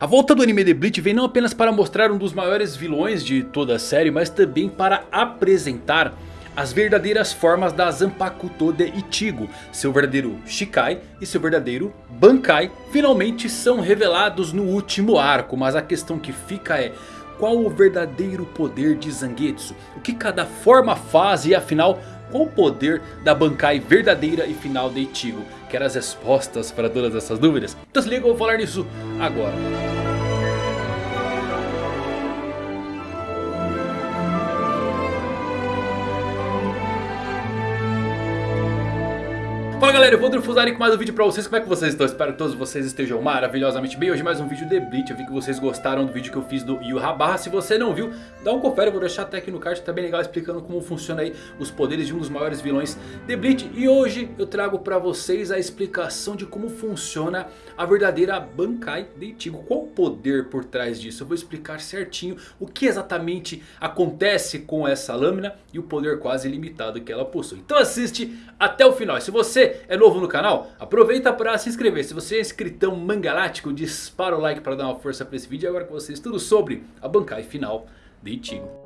A volta do anime de Bleach vem não apenas para mostrar um dos maiores vilões de toda a série, mas também para apresentar as verdadeiras formas da Zanpakuto de Ichigo. Seu verdadeiro Shikai e seu verdadeiro Bankai finalmente são revelados no último arco. Mas a questão que fica é... Qual o verdadeiro poder de Zangetsu? O que cada forma faz e afinal... Qual o poder da Bankai verdadeira e final de Ichigo? Quer as respostas para todas essas dúvidas? Então se liga, eu vou falar nisso agora. Galera, eu vou Drufuzari com mais um vídeo pra vocês, como é que vocês estão? Espero que todos vocês estejam maravilhosamente bem. Hoje mais um vídeo de Bleach, eu vi que vocês gostaram do vídeo que eu fiz do Yu Habarra. Se você não viu, dá um confere, eu vou deixar até aqui no card, tá bem legal explicando como funciona aí os poderes de um dos maiores vilões de Bleach. E hoje eu trago pra vocês a explicação de como funciona a verdadeira Bankai de Ichigo Qual o poder por trás disso? Eu vou explicar certinho o que exatamente acontece com essa lâmina e o poder quase ilimitado que ela possui. Então assiste até o final, se você é novo no canal, aproveita para se inscrever. Se você é inscritão mangalático, dispara o like para dar uma força para esse vídeo. E agora com vocês tudo sobre a Bankai final de Ichigo.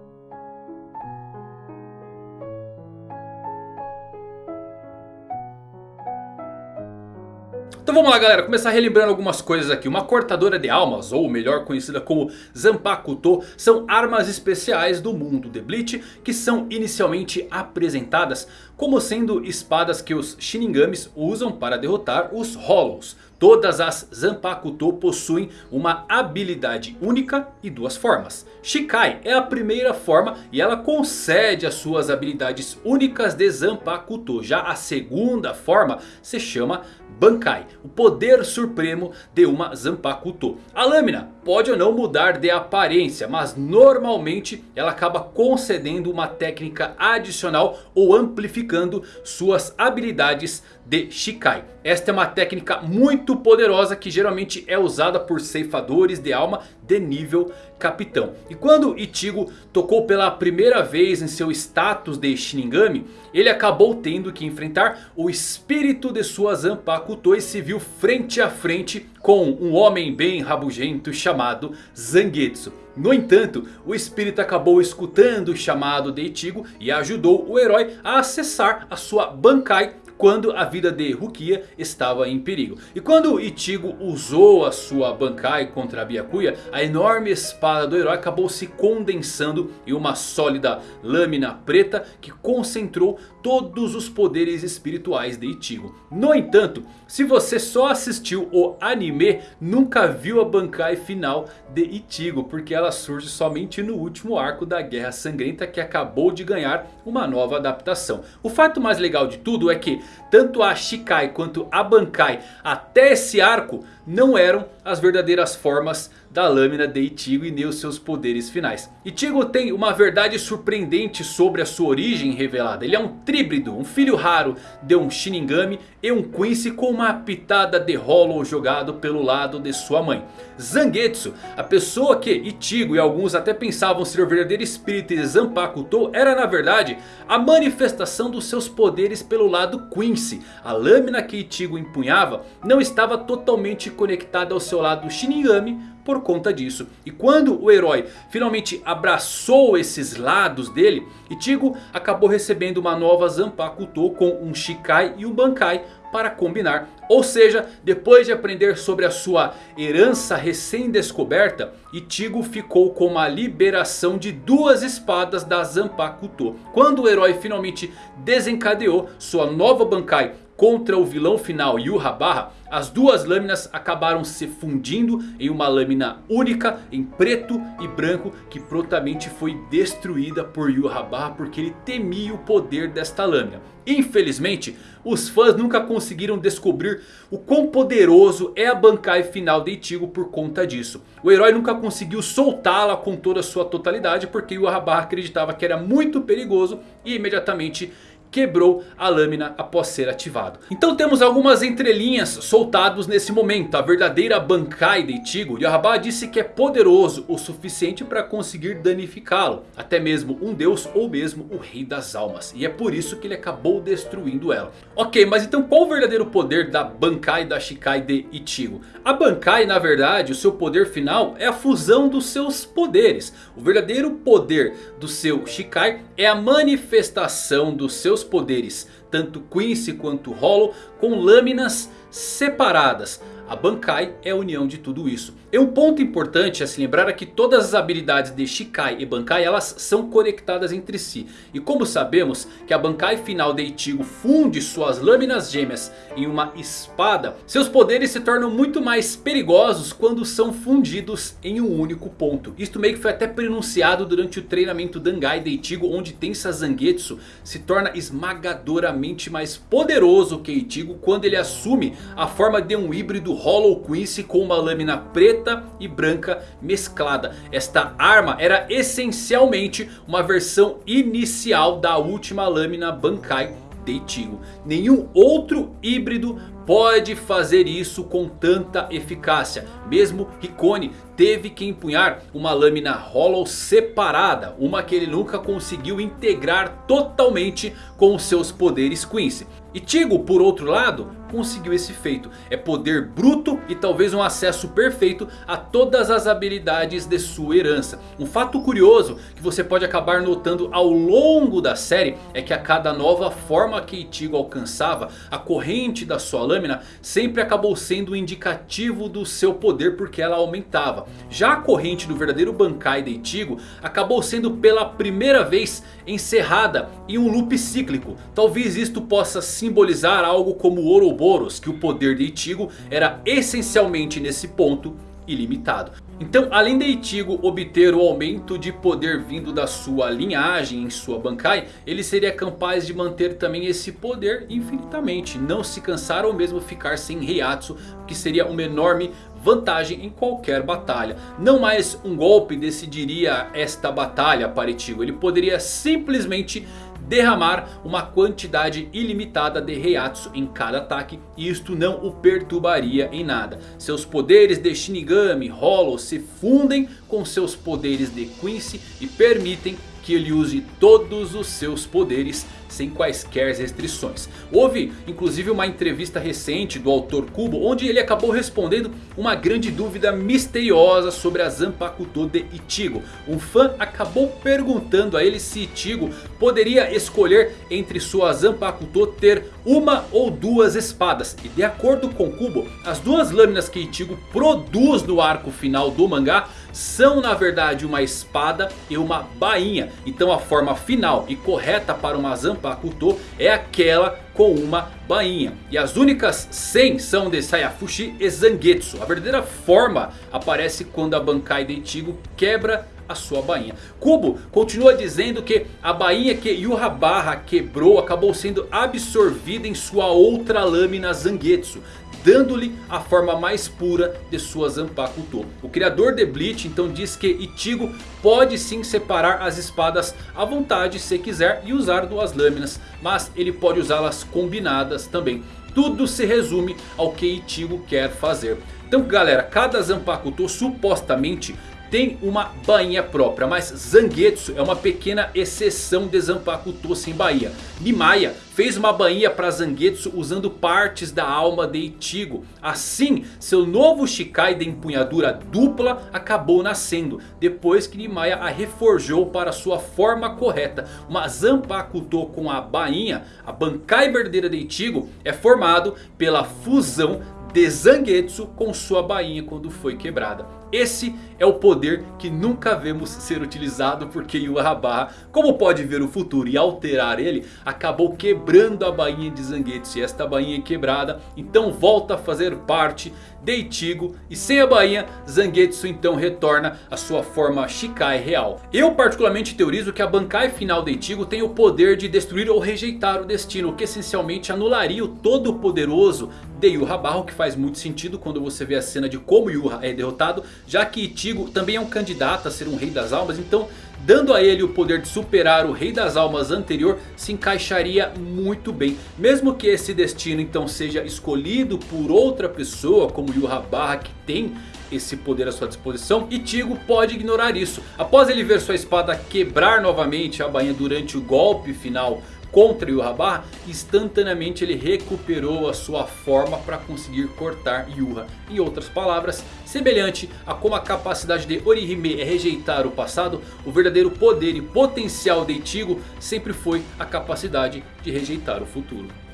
Então vamos lá galera, começar relembrando algumas coisas aqui. Uma cortadora de almas, ou melhor conhecida como Zanpakuto, são armas especiais do mundo de Bleach que são inicialmente apresentadas como sendo espadas que os Shinigamis usam para derrotar os Hollows. Todas as Zanpakuto possuem uma habilidade única e duas formas. Shikai é a primeira forma e ela concede as suas habilidades únicas de Zanpakuto. Já a segunda forma se chama Bankai, o poder supremo de uma Zanpakuto. A lâmina pode ou não mudar de aparência, mas normalmente ela acaba concedendo uma técnica adicional ou amplificando suas habilidades de Shikai. Esta é uma técnica muito poderosa que geralmente é usada por ceifadores de alma de nível capitão. E quando Ichigo tocou pela primeira vez em seu status de Shinigami, ele acabou tendo que enfrentar o espírito de sua Zanpakuto e se viu frente a frente com um homem bem rabugento chamado Zangetsu. No entanto, o espírito acabou escutando o chamado de Ichigo e ajudou o herói a acessar a sua Bankai quando a vida de Rukia estava em perigo. E quando Ichigo usou a sua Bankai contra a Byakuya, a enorme espada do herói acabou se condensando em uma sólida lâmina preta que concentrou todos os poderes espirituais de Ichigo. No entanto, se você só assistiu o anime, nunca viu a Bankai final de Ichigo, porque ela surge somente no último arco da Guerra Sangrenta que acabou de ganhar uma nova adaptação. O fato mais legal de tudo é que tanto a Shikai quanto a Bankai até esse arco não eram as verdadeiras formas da lâmina de Ichigo e nem os seus poderes finais. Ichigo tem uma verdade surpreendente sobre a sua origem revelada. Ele é um tríbrido, um filho raro de um Shinigami e um Quincy com uma pitada de Hollow jogado pelo lado de sua mãe. Zangetsu, a pessoa que Ichigo e alguns até pensavam ser o verdadeiro espírito de Zanpakuto, era na verdade a manifestação dos seus poderes pelo lado Quincy. A lâmina que Ichigo empunhava não estava totalmente conectada ao seu lado Shinigami por conta disso. E quando o herói finalmente abraçou esses lados dele, Ichigo acabou recebendo uma nova Zanpakuto com um Shikai e um Bankai para combinar. Ou seja, depois de aprender sobre a sua herança recém-descoberta, Ichigo ficou com uma liberação de duas espadas da Zanpakuto. Quando o herói finalmente desencadeou sua nova Bankai contra o vilão final Yuhabarra, as duas lâminas acabaram se fundindo em uma lâmina única em preto e branco que prontamente foi destruída por Yuhabarra porque ele temia o poder desta lâmina. Infelizmente, os fãs nunca conseguiram descobrir o quão poderoso é a Bankai final de Ichigo por conta disso. O herói nunca conseguiu soltá-la com toda a sua totalidade porque Yuhabarra acreditava que era muito perigoso e imediatamente quebrou a lâmina após ser ativado. Então temos algumas entrelinhas soltados nesse momento. A verdadeira Bankai de Ichigo, Yahaba disse que é poderoso o suficiente para conseguir danificá-lo. Até mesmo um deus ou mesmo o rei das almas. E é por isso que ele acabou destruindo ela. Ok, mas então qual o verdadeiro poder da Bankai da Shikai de Ichigo? A Bankai na verdade, o seu poder final é a fusão dos seus poderes. O verdadeiro poder do seu Shikai é a manifestação dos seus poderes, tanto Quincy quanto Hollow, com lâminas separadas. A Bankai é a união de tudo isso. E um ponto importante a se lembrar é que todas as habilidades de Shikai e Bankai elas são conectadas entre si. E como sabemos que a Bankai final de Ichigo funde suas lâminas gêmeas em uma espada. Seus poderes se tornam muito mais perigosos quando são fundidos em um único ponto. Isto meio que foi até pronunciado durante o treinamento Dangai de Ichigo. Onde Tensa Zangetsu se torna esmagadoramente mais poderoso que Ichigo. Quando ele assume a forma de um híbrido Hollow Quincy com uma lâmina preta e branca mesclada. Esta arma era essencialmente uma versão inicial da última lâmina Bankai de Ichigo. Nenhum outro híbrido pode fazer isso com tanta eficácia. Mesmo Hikone teve que empunhar uma lâmina Hollow separada. Uma que ele nunca conseguiu integrar totalmente com os seus poderes Quincy. Ichigo por outro lado conseguiu esse feito. É poder bruto e talvez um acesso perfeito a todas as habilidades de sua herança. Um fato curioso que você pode acabar notando ao longo da série. É que a cada nova forma que Ichigo alcançava. A corrente da sua lâmina sempre acabou sendo indicativo do seu poder porque ela aumentava. Já a corrente do verdadeiro Bankai de Ichigo acabou sendo pela primeira vez encerrada em um loop cíclico. Talvez isto possa simbolizar algo como o Ouroboros, que o poder de Ichigo era essencialmente nesse ponto ilimitado. Então além de Ichigo obter o aumento de poder vindo da sua linhagem em sua Bankai. Ele seria capaz de manter também esse poder infinitamente. Não se cansar ou mesmo ficar sem Heiatsu. Que seria uma enorme vantagem em qualquer batalha. Não mais um golpe decidiria esta batalha para Ichigo. Ele poderia simplesmente derramar uma quantidade ilimitada de Heiatsu em cada ataque. E isto não o perturbaria em nada. Seus poderes de Shinigami Hollow se fundem com seus poderes de Quincy e permitem que ele use todos os seus poderes sem quaisquer restrições. Houve inclusive uma entrevista recente do autor Kubo onde ele acabou respondendo uma grande dúvida misteriosa sobre a Zanpakuto de Ichigo. Um fã acabou perguntando a ele se Ichigo poderia escolher entre sua Zanpakuto ter uma ou duas espadas. E de acordo com Kubo, as duas lâminas que Ichigo produz no arco final do mangá são na verdade uma espada e uma bainha. Então a forma final e correta para uma Zanpakuto é aquela com uma bainha. E as únicas 100 são de Sayafushi e Zangetsu. A verdadeira forma aparece quando a Bankai de Ichigo quebra a sua bainha. Kubo continua dizendo que a bainha que Yuhabarra quebrou acabou sendo absorvida em sua outra lâmina Zangetsu dando-lhe a forma mais pura de sua Zanpakuto. O criador de Bleach então diz que Ichigo pode sim separar as espadas à vontade se quiser e usar duas lâminas. Mas ele pode usá-las combinadas também. Tudo se resume ao que Ichigo quer fazer. Então galera, cada Zanpakuto supostamente tem uma bainha própria. Mas Zangetsu é uma pequena exceção de Zanpakuto sem bainha. Nimaya fez uma bainha para Zangetsu usando partes da alma de Ichigo. Assim, seu novo Shikai de empunhadura dupla acabou nascendo. Depois que Nimaya a reforjou para sua forma correta. Uma Zanpakuto com a bainha, a Bankai verdadeira de Ichigo, é formado pela fusão de Zangetsu com sua bainha quando foi quebrada. Esse é o poder que nunca vemos ser utilizado porque Yuhabarra, como pode ver o futuro e alterar ele, acabou quebrando a bainha de Zangetsu. E esta bainha quebrada então volta a fazer parte de Ichigo. E sem a bainha, Zangetsu então retorna à sua forma Shikai real. Eu particularmente teorizo que a Bankai final de Ichigo tem o poder de destruir ou rejeitar o destino. O que essencialmente anularia o todo poderoso de Yuha Barro. Que faz muito sentido quando você vê a cena de como Yuha é derrotado. Já que Ichigo também é um candidato a ser um rei das almas. Então dando a ele o poder de superar o Rei das Almas anterior se encaixaria muito bem. Mesmo que esse destino então seja escolhido por outra pessoa como Yurrabarra que tem esse poder à sua disposição. Ichigo pode ignorar isso. Após ele ver sua espada quebrar novamente a bainha durante o golpe final contra Yurrabarra, instantaneamente ele recuperou a sua forma para conseguir cortar Yurra. Em outras palavras, semelhante a como a capacidade de Orihime é rejeitar o passado, o verdadeiro poder e potencial de Ichigo sempre foi a capacidade de rejeitar o futuro.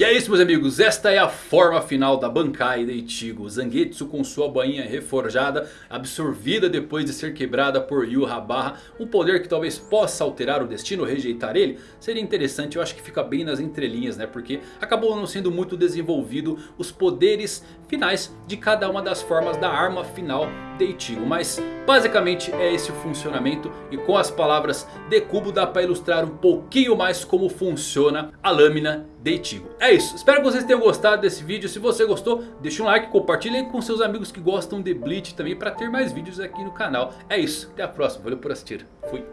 E é isso meus amigos, esta é a forma final da Bankai de Ichigo. Zangetsu com sua bainha reforjada, absorvida depois de ser quebrada por Yu Habarra. Um poder que talvez possa alterar o destino, rejeitar ele. Seria interessante, eu acho que fica bem nas entrelinhas né. Porque acabou não sendo muito desenvolvido os poderes finais de cada uma das formas da arma final de Ichigo. Mas basicamente é esse o funcionamento. E com as palavras de Kubo dá para ilustrar um pouquinho mais como funciona a lâmina de Ichigo. É isso, espero que vocês tenham gostado desse vídeo. Se você gostou, deixa um like, compartilhe com seus amigos que gostam de Bleach também para ter mais vídeos aqui no canal. É isso, até a próxima, valeu por assistir, fui.